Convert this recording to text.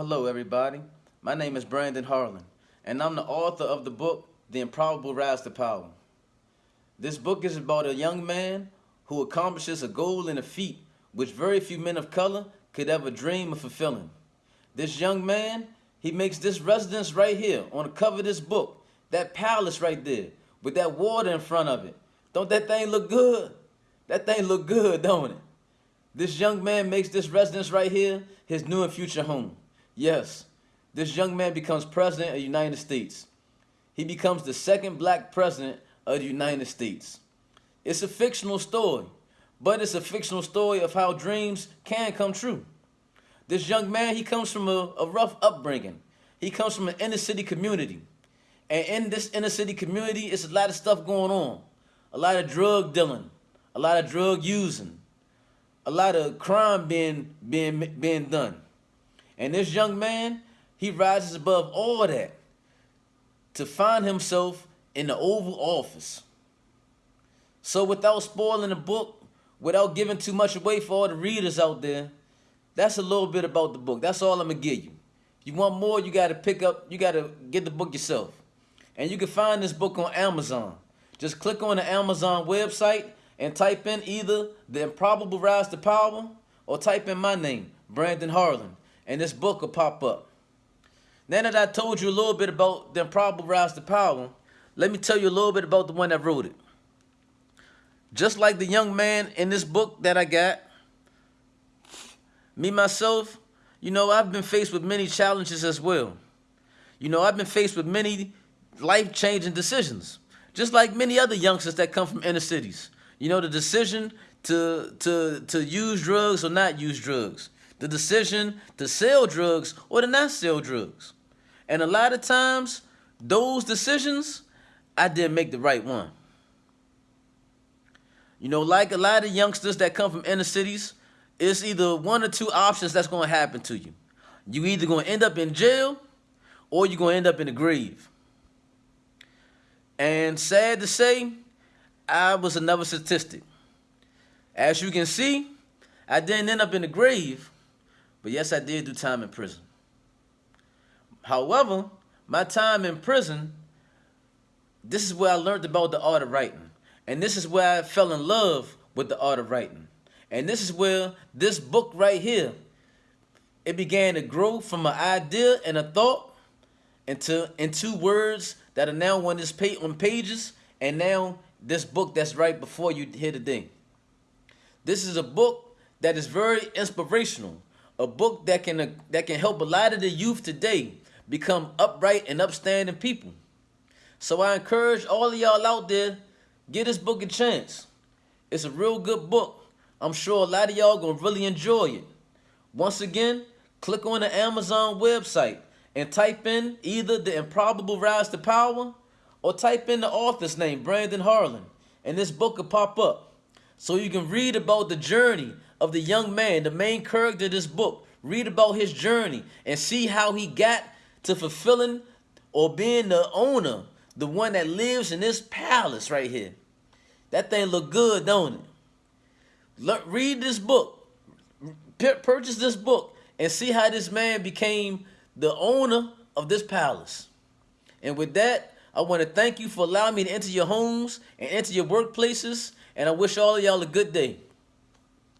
Hello, everybody. My name is Brandon Harlan, and I'm the author of the book, The Improbable Rise to Power. This book is about a young man who accomplishes a goal and a feat which very few men of color could ever dream of fulfilling. This young man, he makes this residence right here on the cover of this book, that palace right there, with that water in front of it. Don't that thing look good? That thing look good, don't it? This young man makes this residence right here his new and future home. Yes, this young man becomes president of the United States. He becomes the second black president of the United States. It's a fictional story, but it's a fictional story of how dreams can come true. This young man, he comes from a, a rough upbringing. He comes from an inner city community. And in this inner city community, it's a lot of stuff going on. A lot of drug dealing, a lot of drug using, a lot of crime being being being done. And this young man, he rises above all that to find himself in the Oval Office. So without spoiling the book, without giving too much away for all the readers out there, that's a little bit about the book. That's all I'm gonna give you. You want more, you gotta pick up, you gotta get the book yourself. And you can find this book on Amazon. Just click on the Amazon website and type in either The Improbable Rise to Power or type in my name, Brandon Harlan, and this book will pop up. Now that I told you a little bit about The Improbable Rise to Power, let me tell you a little bit about the one that wrote it. Just like the young man in this book that I got, me myself, you know, I've been faced with many challenges as well. You know, I've been faced with many life-changing decisions, just like many other youngsters that come from inner cities. You know, the decision to to to use drugs or not use drugs. The decision to sell drugs or to not sell drugs. And a lot of times, those decisions, I didn't make the right one. You know, like a lot of youngsters that come from inner cities, it's either one or two options that's going to happen to you. You either going to end up in jail or you're going to end up in the grave. And sad to say, I was another statistic. As you can see, I didn't end up in the grave, but yes, I did do time in prison. However, my time in prison, this is where I learned about the art of writing. And this is where I fell in love with the art of writing. And this is where this book right here, it began to grow from an idea and a thought into, into words that are now on this page, on pages, and now this book that's right before you here today. This is a book that is very inspirational, a book that can that can help a lot of the youth today become upright and upstanding people. So I encourage all of y'all out there, give this book a chance. It's a real good book. I'm sure a lot of y'all gonna really enjoy it. Once again, click on the Amazon website and type in either The Improbable Rise to Power or type in the author's name, Brandon Harlan, and this book will pop up. So you can read about the journey of the young man, the main character of this book. Read about his journey and see how he got to fulfilling or being the owner, the one that lives in this palace right here. That thing look good, don't it? Look, read this book. Purchase this book and see how this man became the owner of this palace. And with that, I want to thank you for allowing me to enter your homes and enter your workplaces. And I wish all of y'all a good day.